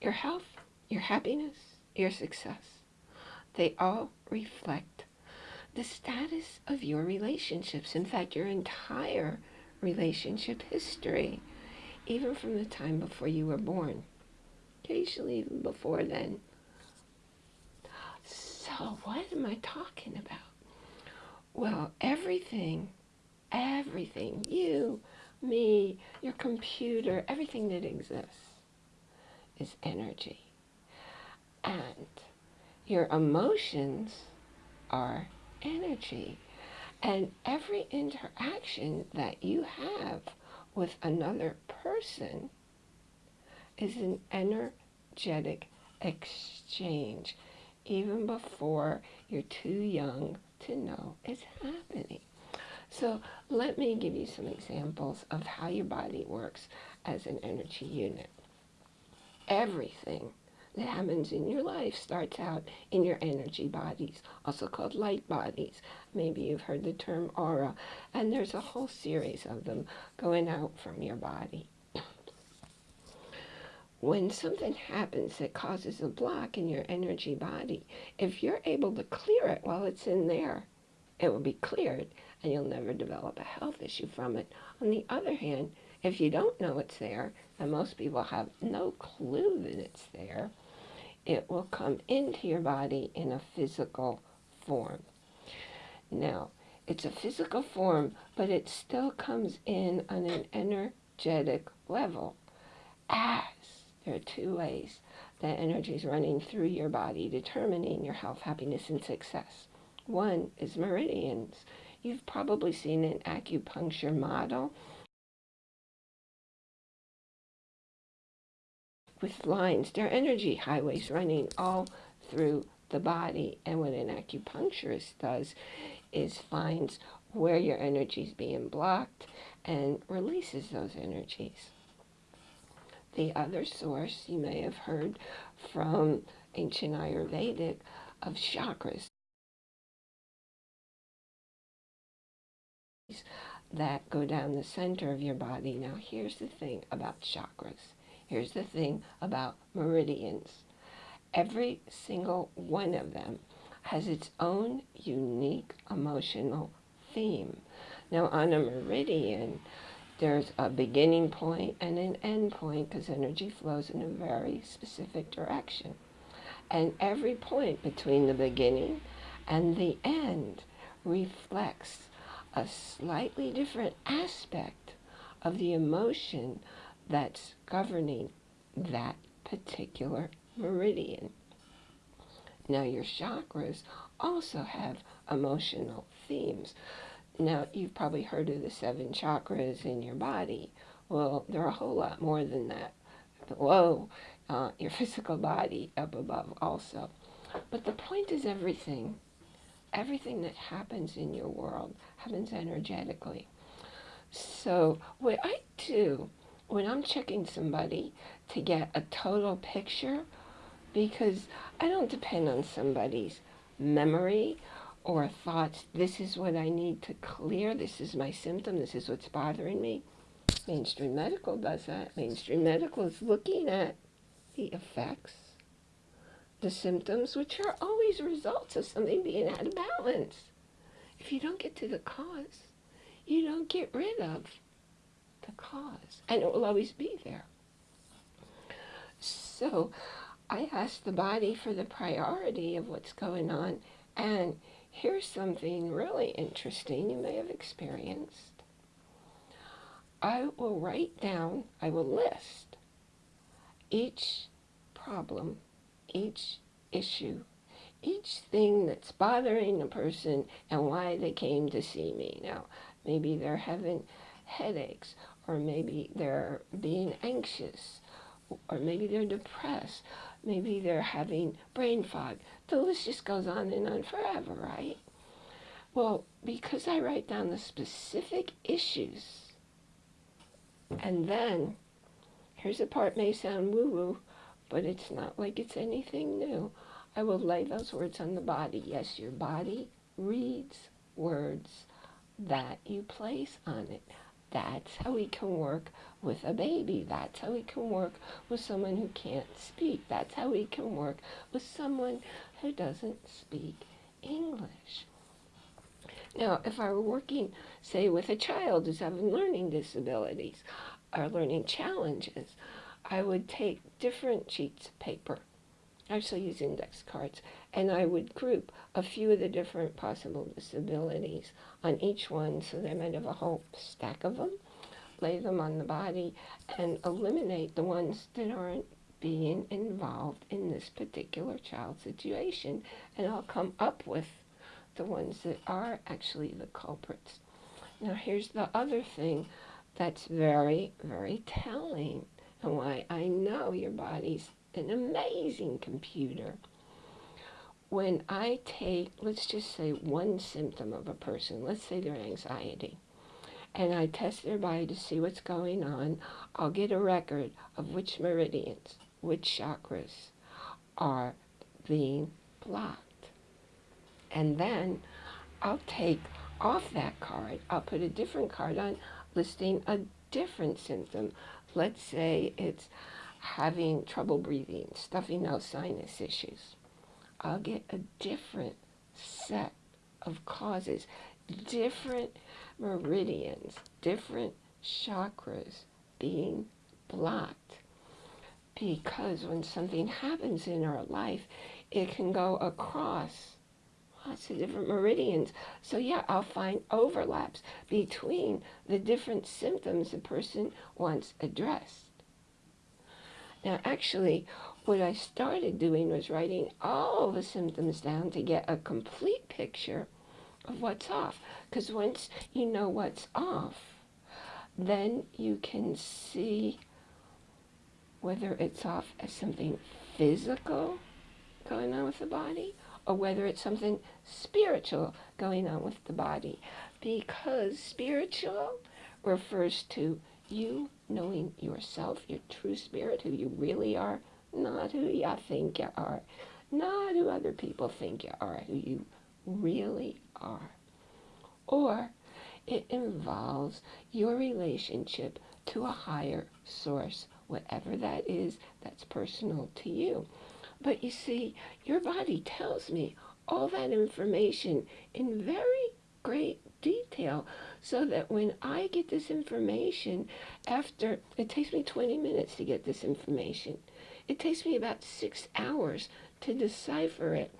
your health, your happiness, your success, they all reflect the status of your relationships. In fact, your entire relationship history, even from the time before you were born, occasionally even before then. So, what am I talking about? Well, everything, everything, you, me, your computer, everything that exists is energy. And your emotions are energy. And every interaction that you have with another person is an energetic exchange, even before you're too young to know it's happening. So let me give you some examples of how your body works as an energy unit. Everything that happens in your life starts out in your energy bodies, also called light bodies. Maybe you've heard the term aura, and there's a whole series of them going out from your body. when something happens that causes a block in your energy body, if you're able to clear it while it's in there, it will be cleared and you'll never develop a health issue from it. On the other hand, if you don't know it's there, and most people have no clue that it's there, it will come into your body in a physical form. Now, it's a physical form, but it still comes in on an energetic level as there are two ways that energy is running through your body, determining your health, happiness, and success. One is meridians. You've probably seen an acupuncture model with lines. They're energy highways running all through the body. And what an acupuncturist does is finds where your energy is being blocked and releases those energies. The other source you may have heard from ancient Ayurvedic of chakras. that go down the center of your body. Now here's the thing about chakras. Here's the thing about meridians. Every single one of them has its own unique emotional theme. Now on a meridian, there's a beginning point and an end point because energy flows in a very specific direction. And every point between the beginning and the end reflects a slightly different aspect of the emotion that's governing that particular meridian. Now, your chakras also have emotional themes. Now, you've probably heard of the seven chakras in your body. Well, there are a whole lot more than that below uh, your physical body, up above also. But the point is everything, everything that happens in your world happens energetically. So what I do when I'm checking somebody to get a total picture, because I don't depend on somebody's memory or thoughts, this is what I need to clear, this is my symptom, this is what's bothering me. Mainstream medical does that. Mainstream medical is looking at the effects, the symptoms, which are always results of something being out of balance. If you don't get to the cause, you don't get rid of the cause, and it will always be there. So I ask the body for the priority of what's going on, and here's something really interesting you may have experienced. I will write down, I will list each problem, each issue, each thing that's bothering a person and why they came to see me. Now, maybe they're having headaches or maybe they're being anxious, or maybe they're depressed, maybe they're having brain fog. The list just goes on and on forever, right? Well, because I write down the specific issues, and then, here's a part may sound woo-woo, but it's not like it's anything new. I will lay those words on the body. Yes, your body reads words that you place on it. That's how we can work with a baby. That's how we can work with someone who can't speak. That's how we can work with someone who doesn't speak English. Now, if I were working, say, with a child who's having learning disabilities or learning challenges, I would take different sheets of paper. I actually use index cards, and I would group a few of the different possible disabilities on each one so they might have a whole stack of them, lay them on the body, and eliminate the ones that aren't being involved in this particular child situation. And I'll come up with the ones that are actually the culprits. Now, here's the other thing that's very, very telling, and why I know your body's an amazing computer. When I take, let's just say, one symptom of a person, let's say their anxiety, and I test their body to see what's going on, I'll get a record of which meridians, which chakras are being blocked. And then I'll take off that card, I'll put a different card on listing a different symptom. Let's say it's having trouble breathing, stuffy nose sinus issues. I'll get a different set of causes, different meridians, different chakras being blocked. Because when something happens in our life, it can go across lots of different meridians. So yeah, I'll find overlaps between the different symptoms the person wants addressed. Now actually, what I started doing was writing all the symptoms down to get a complete picture of what's off. Because once you know what's off, then you can see whether it's off as something physical going on with the body or whether it's something spiritual going on with the body. Because spiritual refers to you knowing yourself, your true spirit, who you really are, not who you think you are, not who other people think you are, who you really are. Or it involves your relationship to a higher source, whatever that is that's personal to you. But you see, your body tells me all that information in very great detail so that when I get this information after, it takes me 20 minutes to get this information. It takes me about six hours to decipher it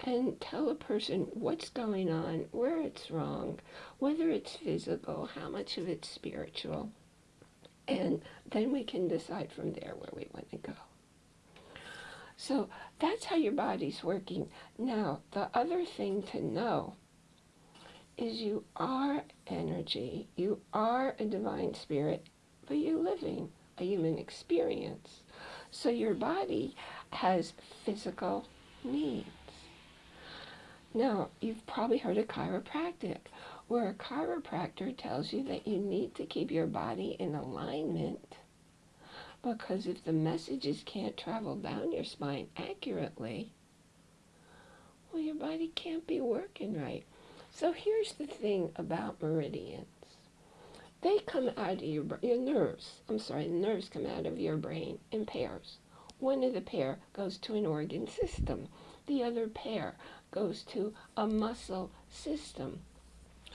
and tell a person what's going on, where it's wrong, whether it's physical, how much of it's spiritual. And then we can decide from there where we want to go. So that's how your body's working. Now, the other thing to know is you are energy, you are a divine spirit, but you're living a human experience. So your body has physical needs. Now, you've probably heard of chiropractic, where a chiropractor tells you that you need to keep your body in alignment because if the messages can't travel down your spine accurately, well, your body can't be working right. So here's the thing about meridians. They come out of your, your nerves. I'm sorry, the nerves come out of your brain in pairs. One of the pair goes to an organ system. The other pair goes to a muscle system.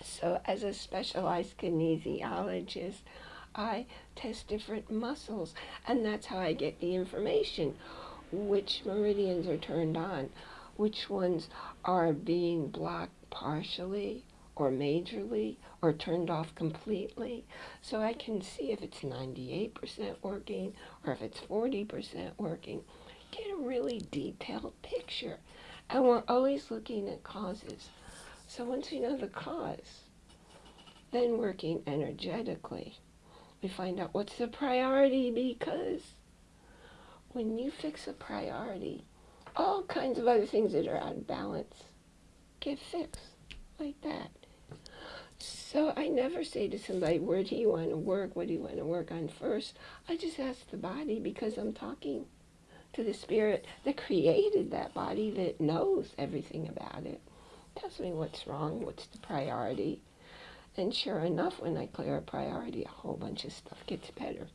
So as a specialized kinesiologist, I test different muscles, and that's how I get the information. Which meridians are turned on, which ones are being blocked partially or majorly or turned off completely. So I can see if it's 98% working or if it's 40% working. Get a really detailed picture. And we're always looking at causes. So once we know the cause, then working energetically we find out what's the priority because when you fix a priority, all kinds of other things that are out of balance get fixed like that. So I never say to somebody, where do you want to work? What do you want to work on first? I just ask the body because I'm talking to the spirit that created that body that knows everything about it. Tells me what's wrong, what's the priority, And sure enough, when I clear a priority, a whole bunch of stuff gets better.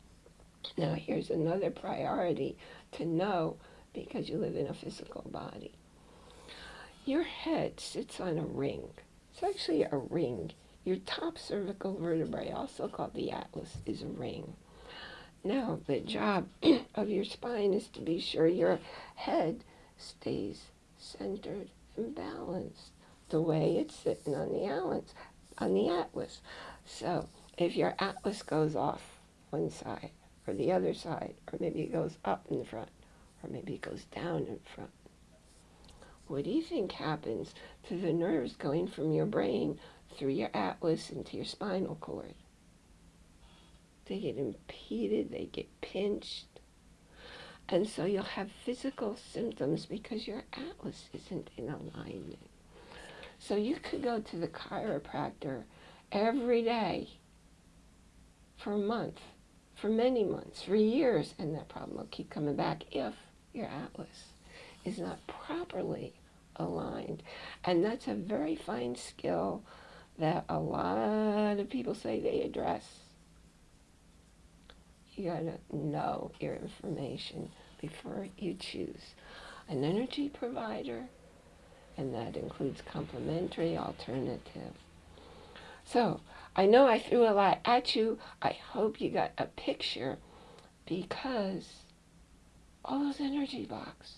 Now, here's another priority to know because you live in a physical body. Your head sits on a ring. It's actually a ring. Your top cervical vertebrae, also called the atlas, is a ring. Now, the job of your spine is to be sure your head stays centered and balanced the way it's sitting on the atlas. On the atlas. So, if your atlas goes off one side or the other side, or maybe it goes up in front, or maybe it goes down in front, what do you think happens to the nerves going from your brain through your atlas into your spinal cord? They get impeded, they get pinched. And so you'll have physical symptoms because your atlas isn't in alignment. So you could go to the chiropractor every day for a month, for many months, for years, and that problem will keep coming back if your atlas is not properly aligned. And that's a very fine skill that a lot of people say they address. You gotta know your information before you choose an energy provider, and that includes complementary alternative. So, I know I threw a lot at you. I hope you got a picture because all those energy blocks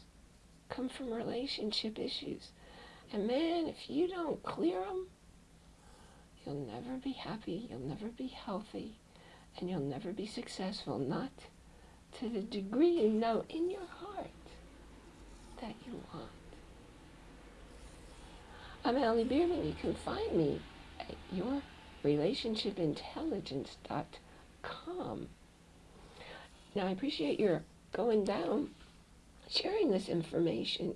come from relationship issues. And man, if you don't clear them, you'll never be happy, you'll never be healthy, and you'll never be successful, not to the degree you know in your heart that you want. I'm Allie Bierman. You can find me at yourrelationshipintelligence.com. Now, I appreciate your going down sharing this information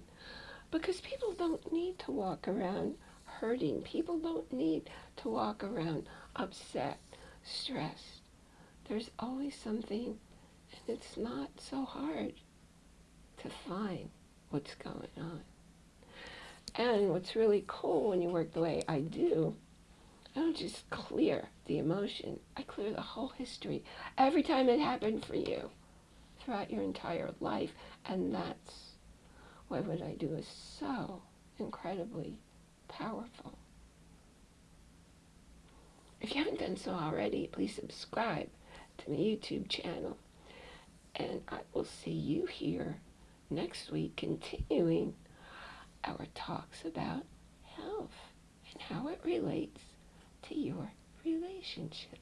because people don't need to walk around hurting. People don't need to walk around upset, stressed. There's always something, and it's not so hard to find what's going on. And what's really cool when you work the way I do, I don't just clear the emotion, I clear the whole history. Every time it happened for you throughout your entire life. And that's why what I do is so incredibly powerful. If you haven't done so already, please subscribe to my YouTube channel. And I will see you here next week continuing our talks about health and how it relates to your relationship.